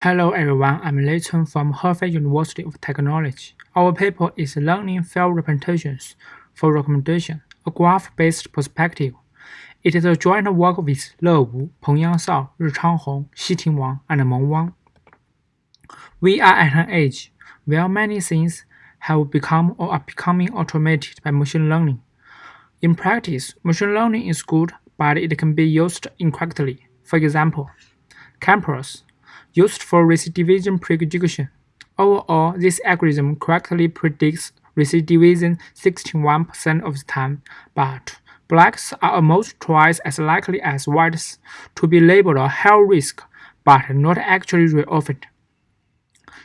Hello everyone, I'm Lei Chen from Hefei University of Technology. Our paper is Learning Fair Representations for Recommendation, a graph-based perspective. It is a joint work with Le Wu, Pengyang Shao, Richang Hong, Xiting Wang, and Meng Wang. We are at an age where many things have become or are becoming automated by machine learning. In practice, machine learning is good, but it can be used incorrectly. For example, COMPAS used for recidivism prediction. Overall, this algorithm correctly predicts recidivism 61% of the time, but blacks are almost twice as likely as whites to be labeled a high risk, but not actually reoffended.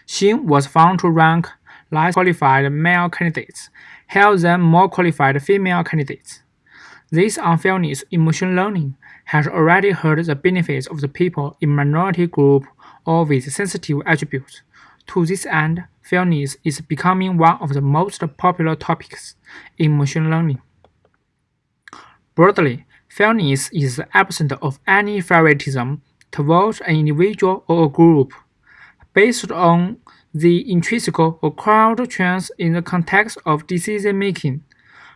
Xin was found to rank less qualified male candidates higher than more qualified female candidates. This unfairness in machine learning has already hurt the benefits of the people in minority group or with sensitive attributes. To this end, fairness is becoming one of the most popular topics in machine learning. Broadly, fairness is the absence of any favoritism towards an individual or a group, based on the intrinsic or crowd trends in the context of decision making.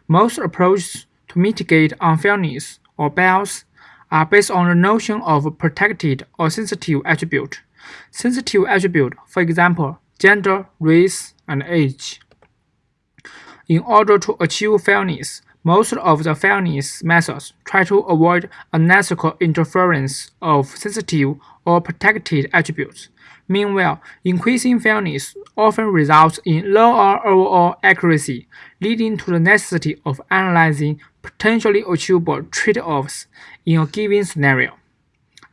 Most approaches to mitigate unfairness or bias are based on the notion of protected or sensitive attribute. Sensitive attribute, for example, gender, race, and age. In order to achieve fairness, most of the fairness methods try to avoid unnecessary interference of sensitive or protected attributes. Meanwhile, increasing fairness often results in lower overall accuracy, leading to the necessity of analyzing potentially achievable trade-offs in a given scenario.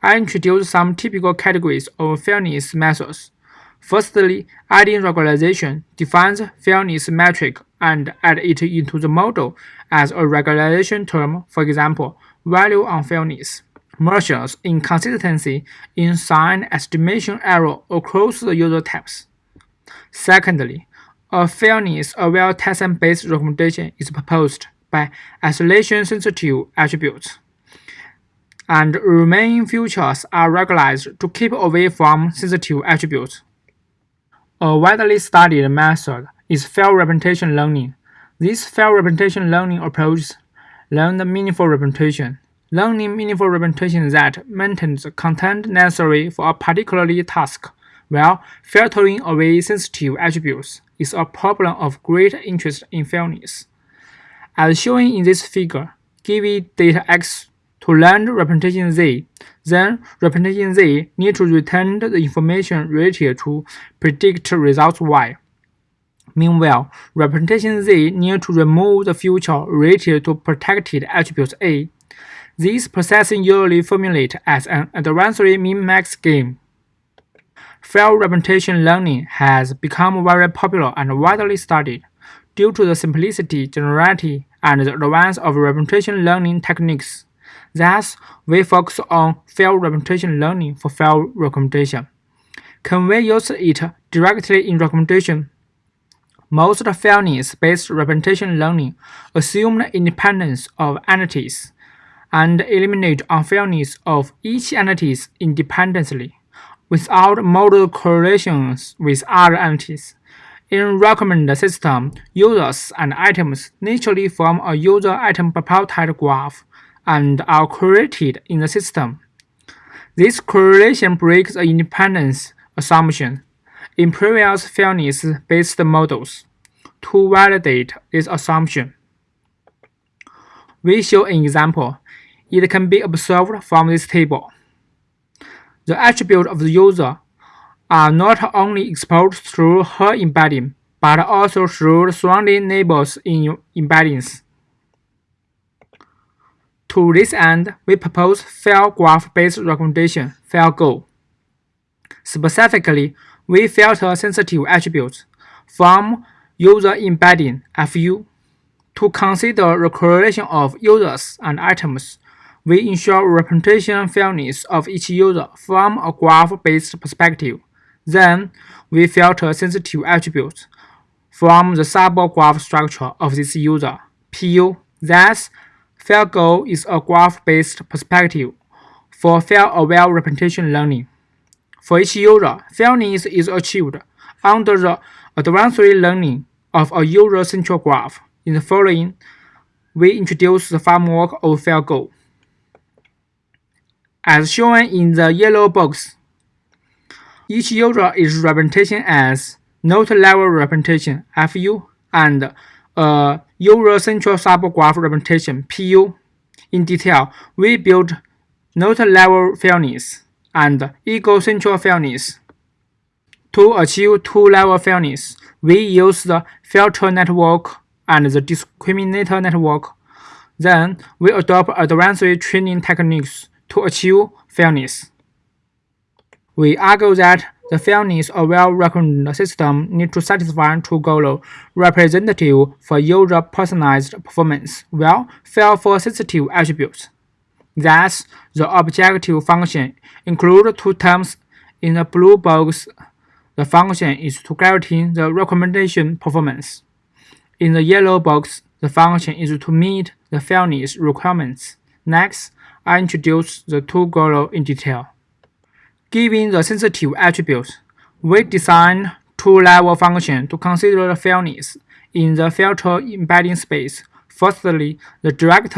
I introduce some typical categories of fairness methods. Firstly, adding regularization defines fairness metric and add it into the model as a regularization term, for example, value unfairness. Measures inconsistency in sign estimation error across the user types. Secondly, a fairness-aware tensor-based recommendation is proposed by isolation-sensitive attributes and remaining features are regularized to keep away from sensitive attributes. A widely studied method is fair representation learning. This fair representation learning approach learns meaningful representation. Learning meaningful representation that maintains content necessary for a particular task, while filtering away sensitive attributes is a problem of great interest in fairness. As shown in this figure, give data X to learn representation Z, then representation Z need to return the information related to predict results Y. Meanwhile, representation Z need to remove the feature related to protected attributes A. This processing usually formulate as an adversary min-max game. Fair representation learning has become very popular and widely studied due to the simplicity, generality, and the advance of representation learning techniques. Thus, we focus on fair representation learning for fair recommendation. Can we use it directly in recommendation? Most fairness-based representation learning assume the independence of entities and eliminate unfairness of each entity independently, without model correlations with other entities. In recommend system, users and items naturally form a user-item bipartite graph and are created in the system. This correlation breaks the independence assumption in previous fairness-based models to validate this assumption. We show an example. It can be observed from this table. The attributes of the user are not only exposed through her embedding, but also through surrounding neighbors in embeddings. To this end, we propose fair graph-based recommendation, FairGo. Specifically, we filter sensitive attributes from user embedding FU. To consider the correlation of users and items, we ensure representation fairness of each user from a graph-based perspective. Then, we filter sensitive attributes from the subgraph structure of this user, PU. Thus, FairGo is a graph-based perspective for field-aware representation learning. For each user, fairness is achieved under the advanced learning of a user central graph. In the following, we introduce the framework of FairGo. As shown in the yellow box, each user is represented as node level representation FU and a user central subgraph representation PU. In detail, we built node level fairness and ego-central fairness. To achieve two-level fairness, we use the filter network and the discriminator network. Then, we adopt advanced training techniques to achieve fairness. We argue that the fairness of well-recognized system need to satisfy two goals representative for user personalized performance, while fair for sensitive attributes. Thus, the objective function includes two terms. In the blue box, the function is to guarantee the recommendation performance. In the yellow box, the function is to meet the fairness requirements. Next, I introduce the two goals in detail. Given the sensitive attributes, we design two-level function to consider the fairness in the filter embedding space. Firstly, the direct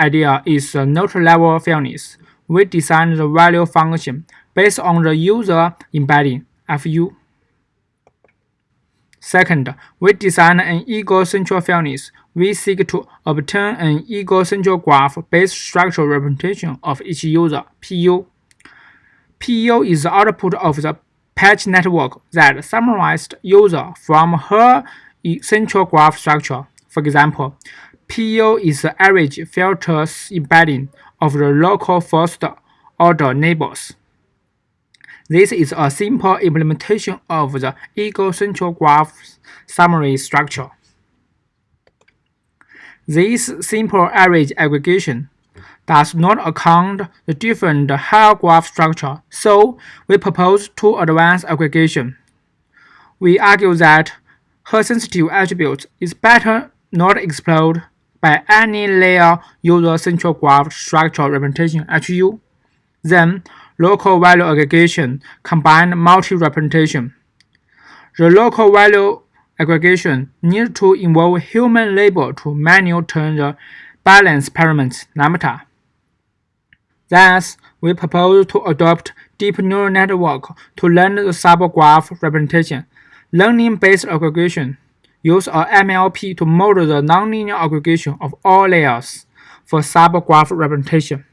idea is a node-level fairness. We design the value function based on the user embedding FU. Second, we design an ego-central fairness. We seek to obtain an ego-central graph-based structural representation of each user PU. PEO is the output of the patch network that summarized user from her central graph structure. For example, PEO is the average filters embedding of the local first-order neighbors. This is a simple implementation of the ego central graph summary structure. This simple average aggregation does not account the different higher graph structure, so we propose two advanced aggregation. We argue that her sensitive attribute is better not explored by any layer user central graph structure representation HU. Then local value aggregation combined multi-representation. The local value aggregation needs to involve human labor to manually turn the balance parameter lambda. Thus, we propose to adopt deep neural network to learn the subgraph representation. Learning-based aggregation use a MLP to model the nonlinear aggregation of all layers for subgraph representation.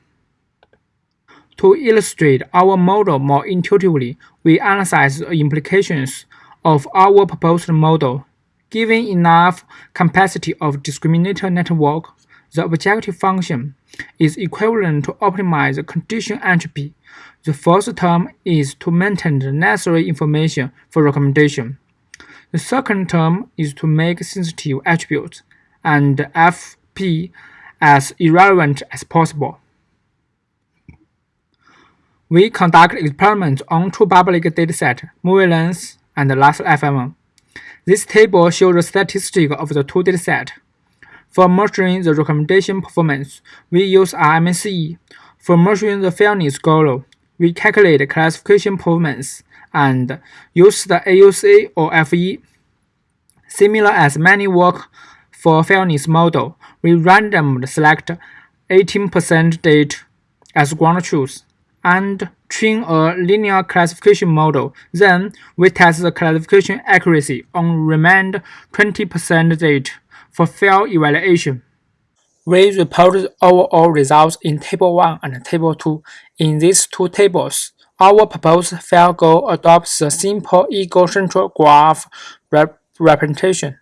To illustrate our model more intuitively, we analyze the implications of our proposed model. Given enough capacity of discriminator network, the objective function is equivalent to optimize the condition entropy. The first term is to maintain the necessary information for recommendation. The second term is to make sensitive attributes and FP as irrelevant as possible. We conduct experiments on two public datasets, MovieLens and Last.fm. This table shows the statistics of the two datasets. For measuring the recommendation performance, we use RMSE. For measuring the fairness goal, we calculate classification performance and use the AUC or FE. Similar as many work for fairness model, we randomly select 18% data as ground truth and train a linear classification model. Then we test the classification accuracy on remained 20% data for fair evaluation. We report overall results in Table 1 and Table 2. In these two tables, our proposed FairGo adopts a simple ego-central graph rep representation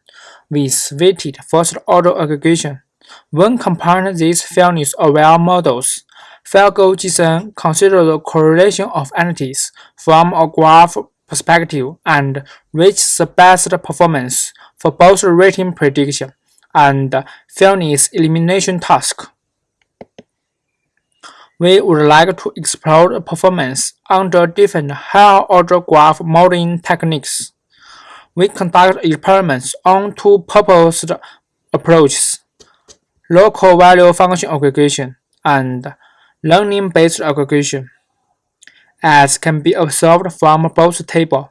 with weighted first-order aggregation. When comparing these fairness-aware models, FairGo JSON considers the correlation of entities from a graph perspective and reaches the best performance for both rating prediction and fairness elimination task. We would like to explore performance under different higher-order graph modeling techniques. We conduct experiments on two proposed approaches, local value function aggregation and learning-based aggregation. as can be observed from both tables.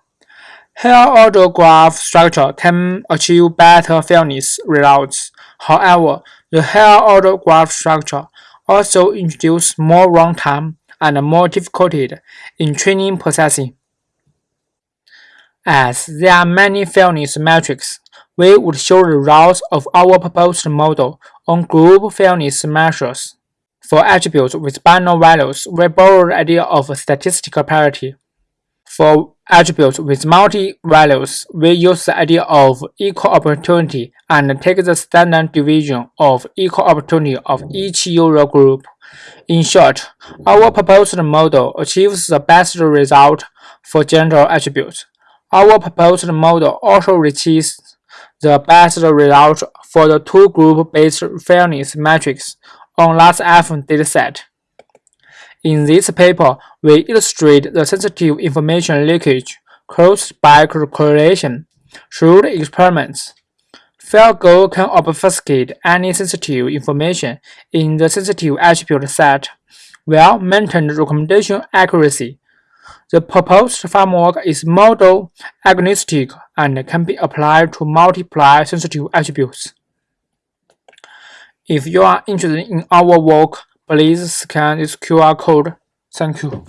Higher order graph structure can achieve better fairness results. However, the higher order graph structure also introduces more runtime and more difficulty in training processing. As there are many fairness metrics, we would show the results of our proposed model on group fairness measures. For attributes with binary values, we borrow the idea of statistical parity. For attributes with multi-values, we use the idea of equal opportunity and take the standard deviation of equal opportunity of each user group. In short, our proposed model achieves the best result for general attributes. Our proposed model also reaches the best result for the two group-based fairness matrix on last F dataset. In this paper, we illustrate the sensitive information leakage caused by correlation through experiments. FairGo can obfuscate any sensitive information in the sensitive attribute set while maintaining recommendation accuracy. The proposed framework is model agnostic and can be applied to multiple sensitive attributes. If you are interested in our work, please scan this QR code. Thank you.